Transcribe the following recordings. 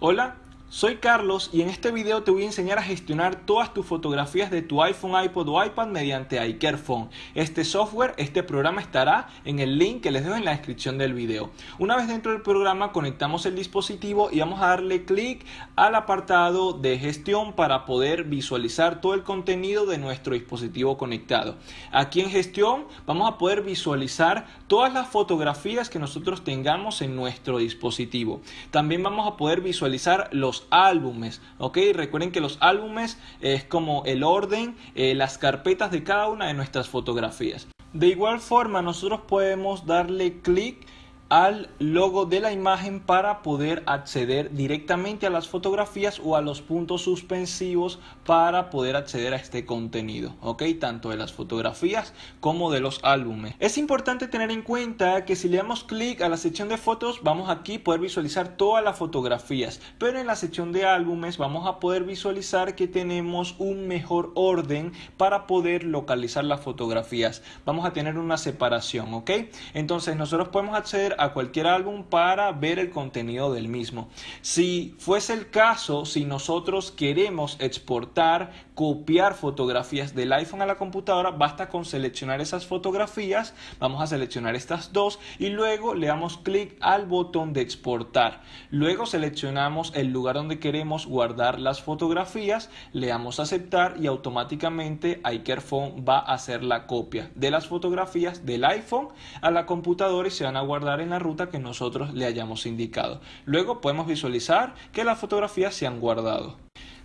Hola, soy Carlos y en este video te voy a enseñar a gestionar todas tus fotografías de tu iPhone, iPod o iPad mediante iCareFone. Este software, este programa estará en el link que les dejo en la descripción del video. Una vez dentro del programa conectamos el dispositivo y vamos a darle clic al apartado de gestión para poder visualizar todo el contenido de nuestro dispositivo conectado. Aquí en gestión vamos a poder visualizar todas las fotografías que nosotros tengamos en nuestro dispositivo. También vamos a poder visualizar los álbumes, ¿ok? Recuerden que los álbumes es como el orden, eh, las carpetas de cada una de nuestras fotografías. De igual forma, nosotros podemos darle clic al logo de la imagen para poder acceder directamente a las fotografías o a los puntos suspensivos para poder acceder a este contenido, ¿ok? Tanto de las fotografías como de los álbumes. Es importante tener en cuenta que si le damos clic a la sección de fotos, vamos aquí a poder visualizar todas las fotografías, pero en la sección de álbumes vamos a poder visualizar que tenemos un mejor orden para poder localizar las fotografías. Vamos a tener una separación, ¿ok? Entonces nosotros podemos acceder a cualquier álbum para ver el contenido del mismo. Si fuese el caso, si nosotros queremos exportar, copiar fotografías del iPhone a la computadora, basta con seleccionar esas fotografías, vamos a seleccionar estas dos y luego le damos clic al botón de exportar. Luego seleccionamos el lugar donde queremos guardar las fotografías, le damos aceptar y automáticamente iCareFone va a hacer la copia de las fotografías del iPhone a la computadora y se van a guardar en la ruta que nosotros le hayamos indicado. Luego podemos visualizar que las fotografías se han guardado.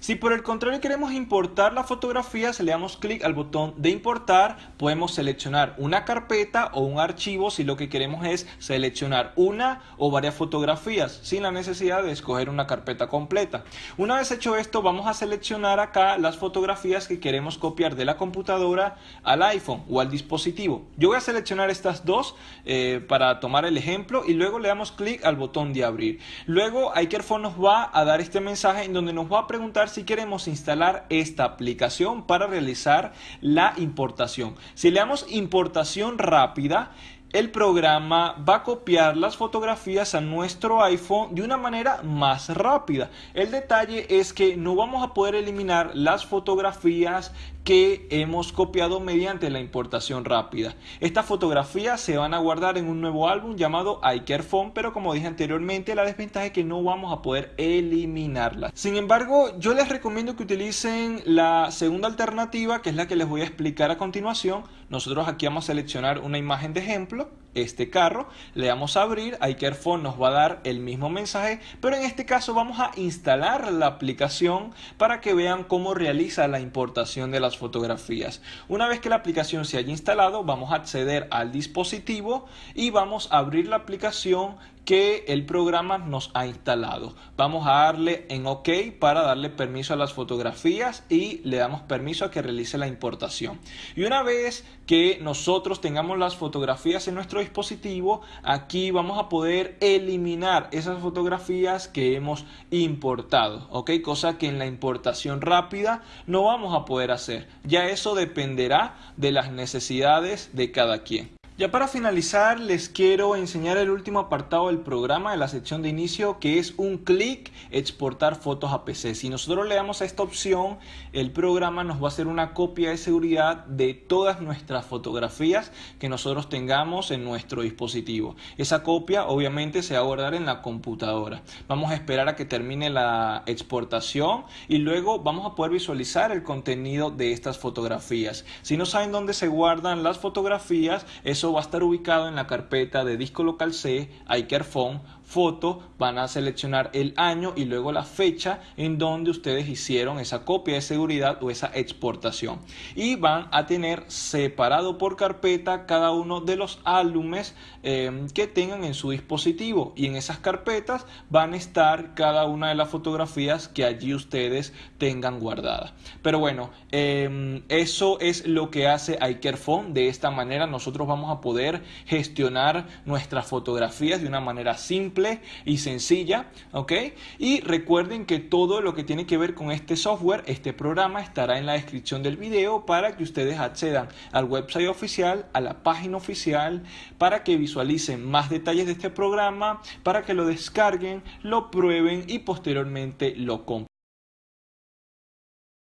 Si por el contrario queremos importar la fotografía, le damos clic al botón de importar, podemos seleccionar una carpeta o un archivo si lo que queremos es seleccionar una o varias fotografías sin la necesidad de escoger una carpeta completa. Una vez hecho esto, vamos a seleccionar acá las fotografías que queremos copiar de la computadora al iPhone o al dispositivo. Yo voy a seleccionar estas dos eh, para tomar el ejemplo y luego le damos clic al botón de abrir. Luego iCareFone nos va a dar este mensaje en donde nos va a preguntar si queremos instalar esta aplicación para realizar la importación. Si le damos importación rápida, el programa va a copiar las fotografías a nuestro iPhone de una manera más rápida. El detalle es que no vamos a poder eliminar las fotografías que hemos copiado mediante la importación rápida. Estas fotografías se van a guardar en un nuevo álbum llamado iCareFone, pero como dije anteriormente, la desventaja es que no vamos a poder eliminarlas. Sin embargo, yo les recomiendo que utilicen la segunda alternativa, que es la que les voy a explicar a continuación. Nosotros aquí vamos a seleccionar una imagen de ejemplo este carro, le damos a abrir, iCareFone nos va a dar el mismo mensaje, pero en este caso vamos a instalar la aplicación para que vean cómo realiza la importación de las fotografías. Una vez que la aplicación se haya instalado, vamos a acceder al dispositivo y vamos a abrir la aplicación que el programa nos ha instalado. Vamos a darle en OK para darle permiso a las fotografías y le damos permiso a que realice la importación. Y una vez que nosotros tengamos las fotografías en nuestro dispositivo, aquí vamos a poder eliminar esas fotografías que hemos importado, ¿ok? Cosa que en la importación rápida no vamos a poder hacer. Ya eso dependerá de las necesidades de cada quien. Ya para finalizar les quiero enseñar el último apartado del programa de la sección de inicio que es un clic exportar fotos a PC. Si nosotros le damos a esta opción el programa nos va a hacer una copia de seguridad de todas nuestras fotografías que nosotros tengamos en nuestro dispositivo. Esa copia obviamente se va a guardar en la computadora. Vamos a esperar a que termine la exportación y luego vamos a poder visualizar el contenido de estas fotografías. Si no saben dónde se guardan las fotografías, es va a estar ubicado en la carpeta de disco local C, iCareFone, foto, van a seleccionar el año y luego la fecha en donde ustedes hicieron esa copia de seguridad o esa exportación. Y van a tener separado por carpeta cada uno de los álbumes em, que tengan en su dispositivo. Y en esas carpetas van a estar cada una de las fotografías que allí ustedes tengan guardadas. Pero bueno, em, eso es lo que hace iCareFone. De esta manera nosotros vamos a poder gestionar nuestras fotografías de una manera simple simple y sencilla, ¿ok? Y recuerden que todo lo que tiene que ver con este software, este programa, estará en la descripción del video para que ustedes accedan al website oficial, a la página oficial, para que visualicen más detalles de este programa, para que lo descarguen, lo prueben y posteriormente lo compren.